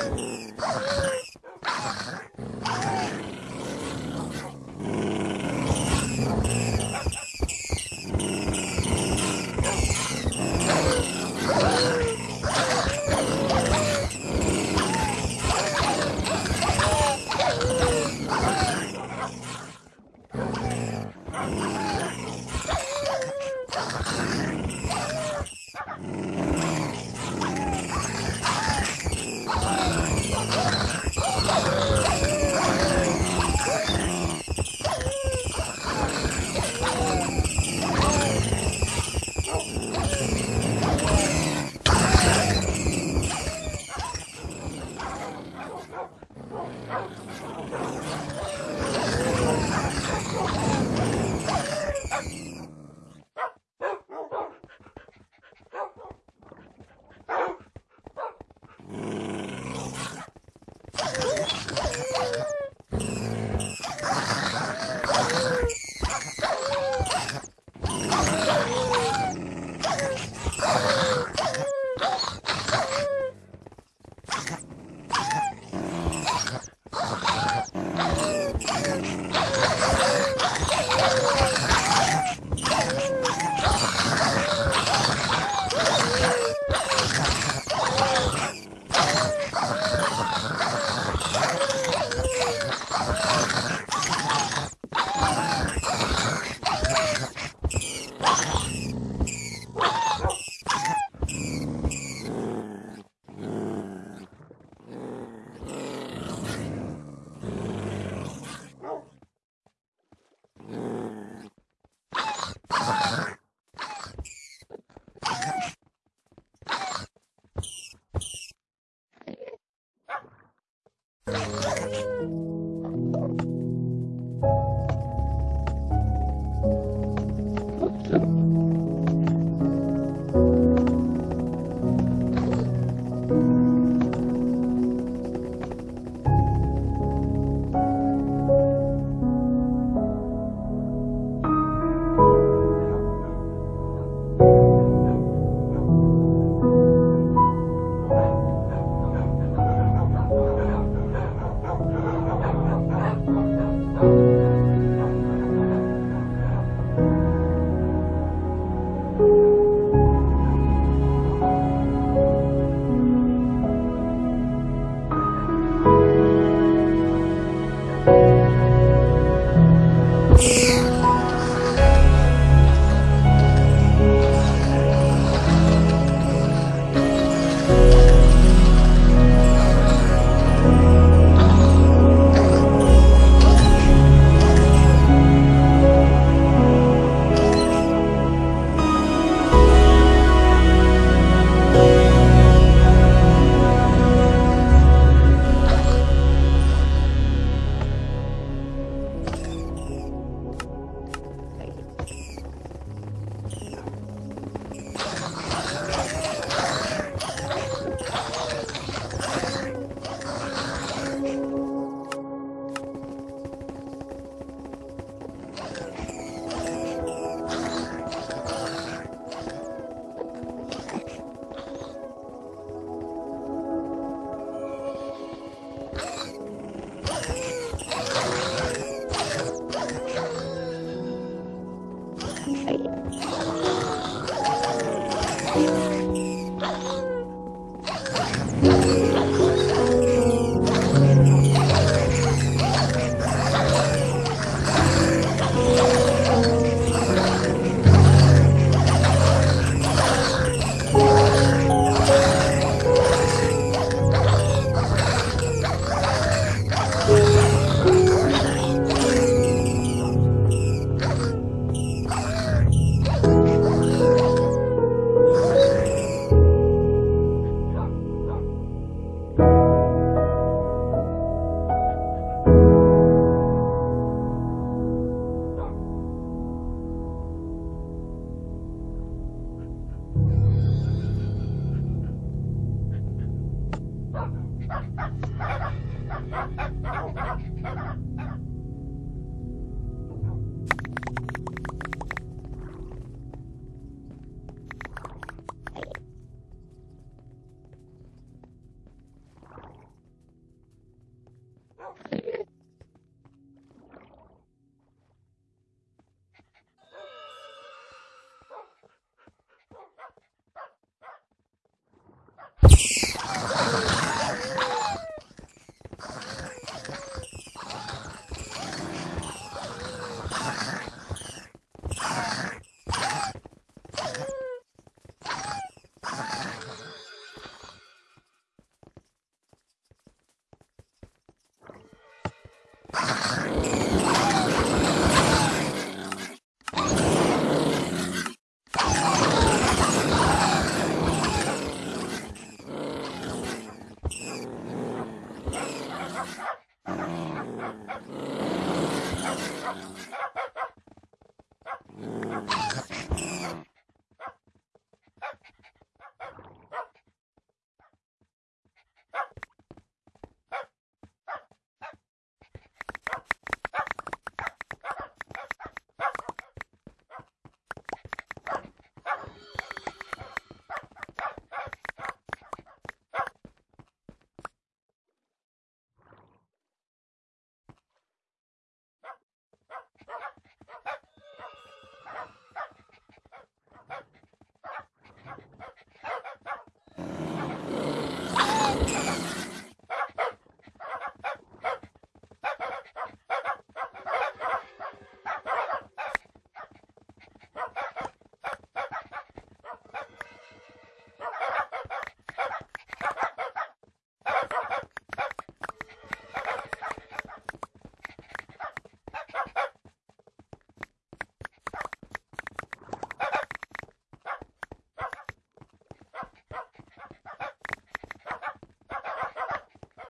Oh, Ha ha ha ha!